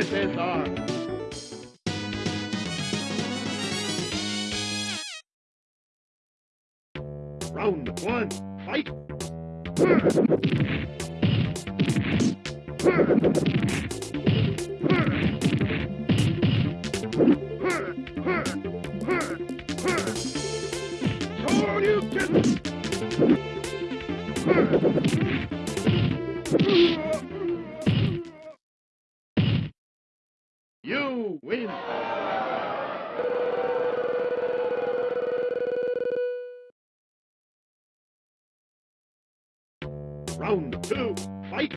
USSR. Round one, fight! You win! Round two, fight!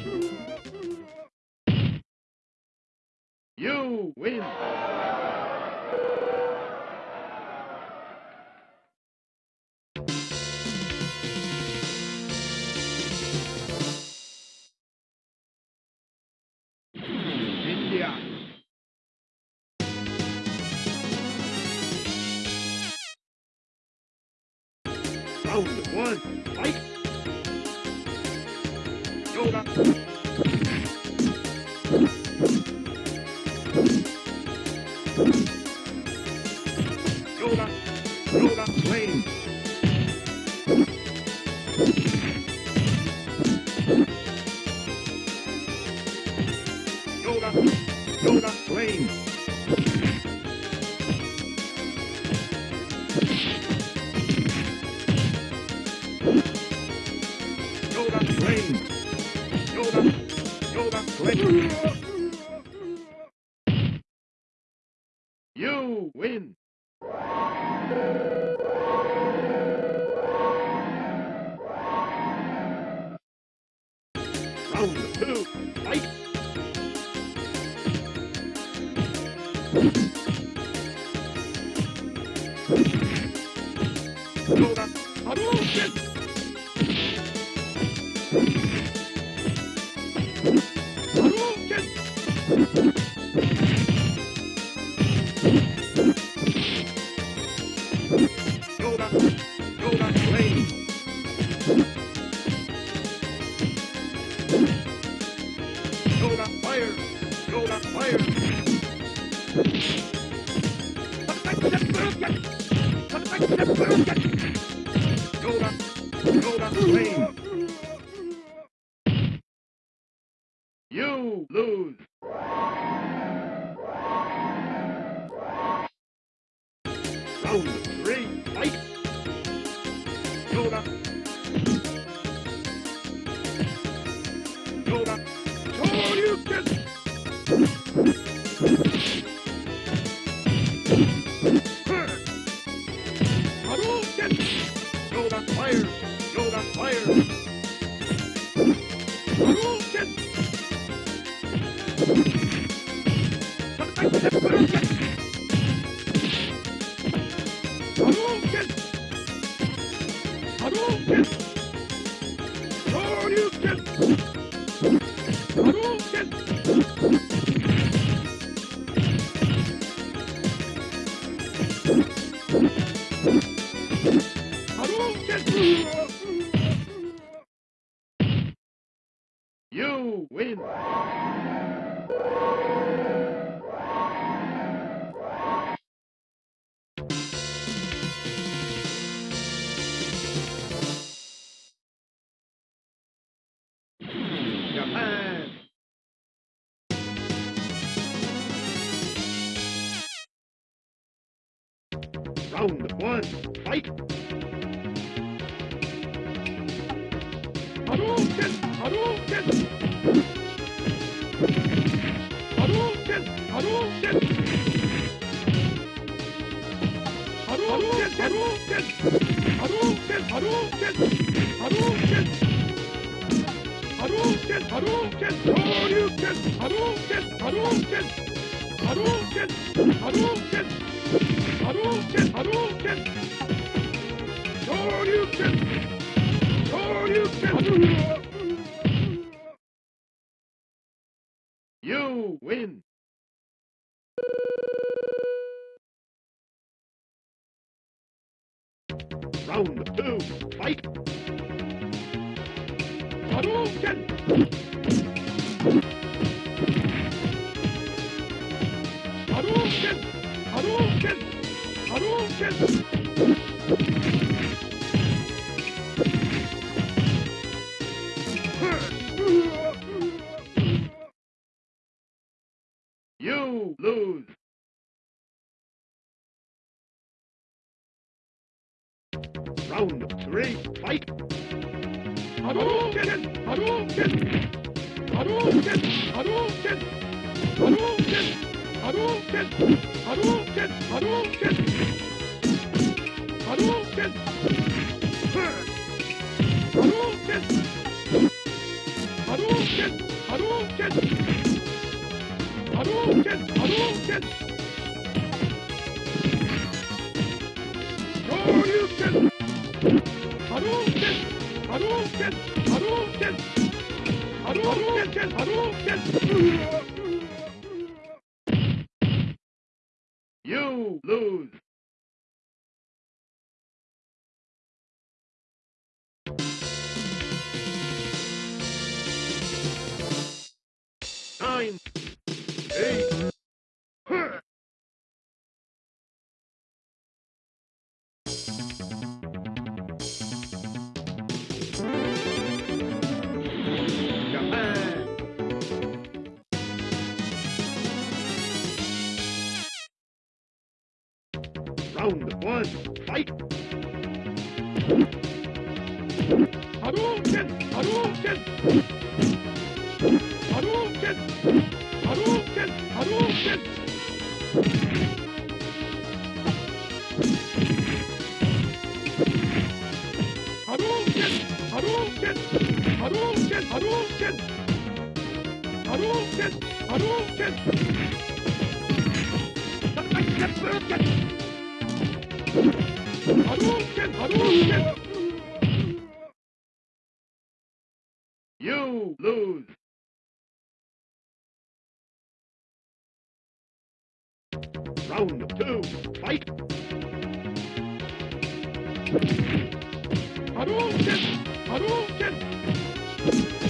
Round one, fight! Yoga. Yoga. Yoga. Lane. Yoga. Yoga, Lane. You win. Round two, fight! Yoga, Hadouken! You lose. Round three, fight! Yoga. Yoga. Got fire! Joe got fire! Hadouken! Hadouken! Hadouken! You win! Round one, fight! You win! Round two, fight! Hadouken! Hadouken! Hadouken! Hadouken! You lose! Round three, fight! Hadouken! Hadouken! Hadouken! Hadouken! Hadouken! Hadouken! Hadouken! Hadouken! Hadouken! Hadouken! Hadouken! Hadouken! Hadouken! Hadouken! Hello! One, fight! Hadouken! Hadouken! Hadouken! Hadouken! Hadouken! Hadouken! Hadouken! Hadouken! Hadouken! Hadouken! Hadouken! Hadouken! You lose! Round two, fight! Hadouken! Hadouken!